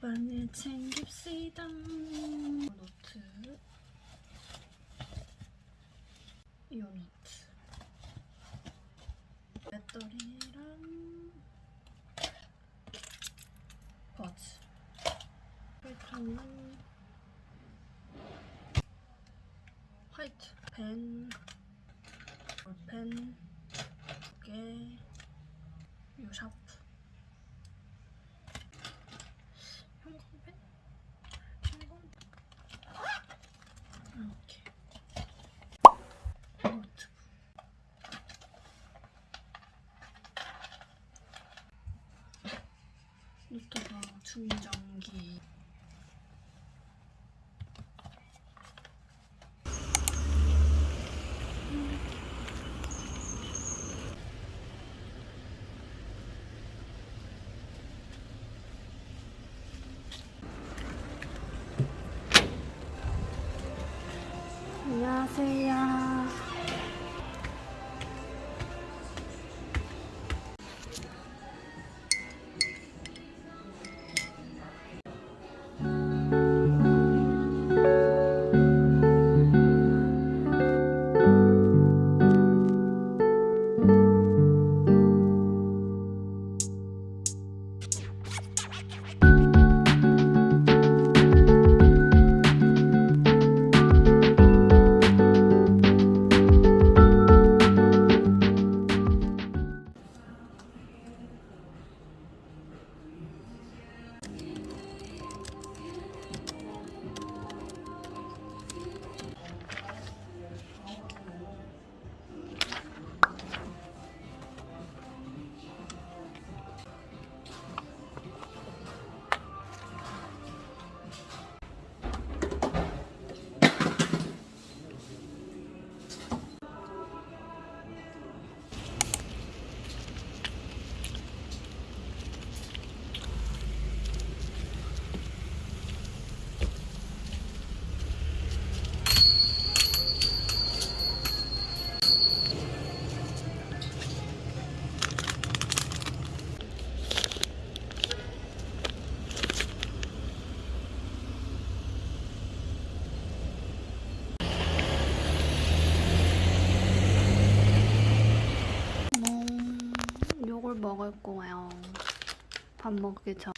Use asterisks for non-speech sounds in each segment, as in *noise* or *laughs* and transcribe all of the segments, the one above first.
가방을 챙깁시다. 노트. 이 노트. 배터리랑 버즈. 필터는 화이트 펜, 볼펜 두 개, 요 샤프. 형광펜? 형광펜? 이렇게 노트북 노트북 충전기 안녕하세요. 먹을 거예요. 밥 먹기 전.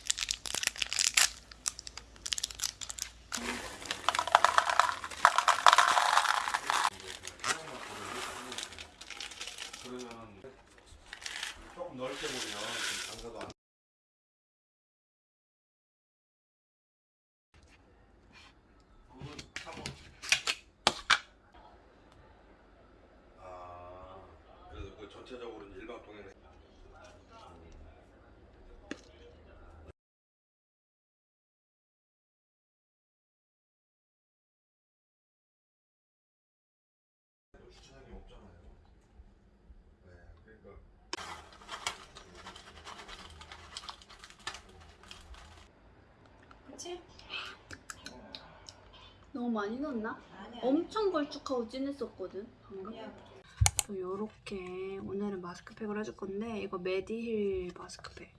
그러면 조금 넓게 보면 좀 장사도 안 그건 사모 아 그래서 그 전체적으로는 일반 통행을 주차장이 없잖아요. 네, 그러니까 그치? 너무 많이 넣었나? 엄청 걸쭉하고 진했었거든 방금. 또 요렇게 오늘은 마스크팩을 해줄 건데 이거 메디힐 마스크팩.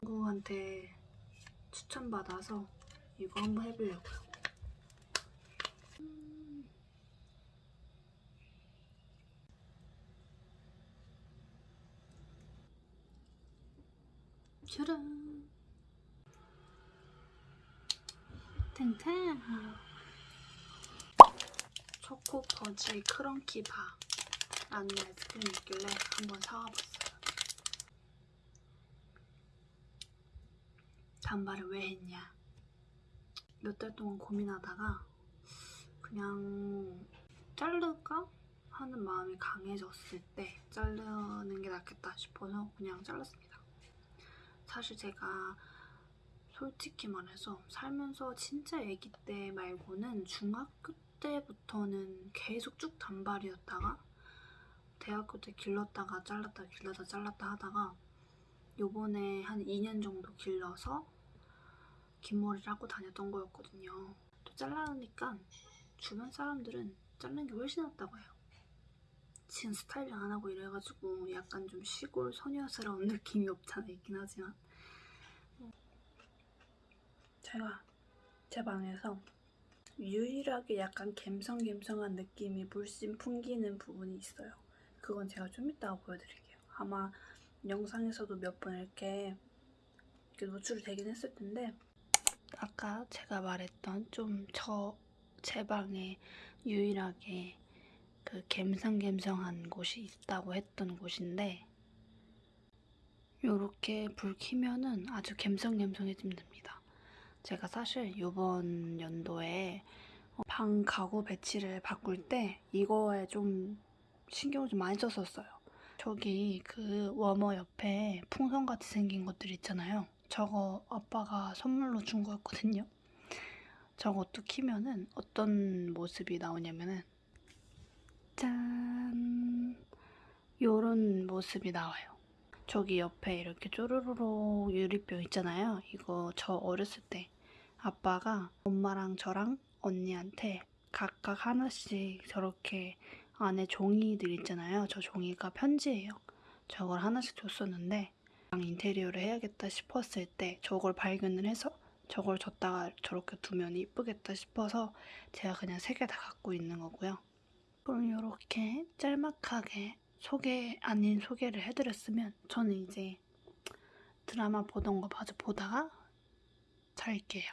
친구한테 추천받아서 이거 한번 해보려고요. 음. 짜란. 탱탱. 초코 버지 크런키 바라는 아이스크림이 있길래 한번 사와봤어요. 단발을 왜 했냐? 몇 달 동안 고민하다가 그냥 자를까 하는 마음이 강해졌을 때 자르는 게 낫겠다 싶어서 그냥 잘랐습니다. 사실 제가 솔직히 말해서 살면서 진짜 아기 때 말고는 중학교 때부터는 계속 쭉 단발이었다가 대학교 때 길렀다가 잘랐다 길렀다 잘랐다 하다가 요번에 한 2년 정도 길러서 긴 머리를 하고 다녔던 거였거든요. 또 잘라니까 주변 사람들은 자르는 게 훨씬 낫다고 해요. 지금 스타일링 안 하고 이래가지고 약간 좀 시골 소녀스러운 *laughs* 느낌이 없잖아 있긴 하지만 제가 제 방에서 유일하게 약간 갬성갬성한 느낌이 물씬 풍기는 부분이 있어요. 그건 제가 좀 이따가 보여드릴게요. 아마 영상에서도 몇 번 이렇게, 이렇게 노출이 되긴 했을 텐데 아까 제가 말했던 좀 저 제 방에 유일하게 그 갬성갬성한 곳이 있다고 했던 곳인데 요렇게 불 켜면은 아주 갬성갬성해지면 됩니다. 제가 사실 요번 연도에 어, 방 가구 배치를 바꿀 때 이거에 좀 신경을 좀 많이 썼었어요. 저기 그 워머 옆에 풍선같이 생긴 것들 있잖아요. 저거 아빠가 선물로 준 거였거든요. 저것도 키면은 어떤 모습이 나오냐면은 짠 요런 모습이 나와요. 저기 옆에 이렇게 쪼르르륵 유리병 있잖아요. 이거 저 어렸을 때 아빠가 엄마랑 저랑 언니한테 각각 하나씩 저렇게 안에 종이들 있잖아요. 저 종이가 편지예요. 저걸 하나씩 줬었는데 방 인테리어를 해야겠다 싶었을 때 저걸 발견을 해서 저걸 줬다가 저렇게 두면 이쁘겠다 싶어서 제가 그냥 세 개 다 갖고 있는 거고요. 그럼 이렇게 짤막하게 소개 아닌 소개를 해드렸으면 저는 이제 드라마 보던 거 마저 보다가 잘게요.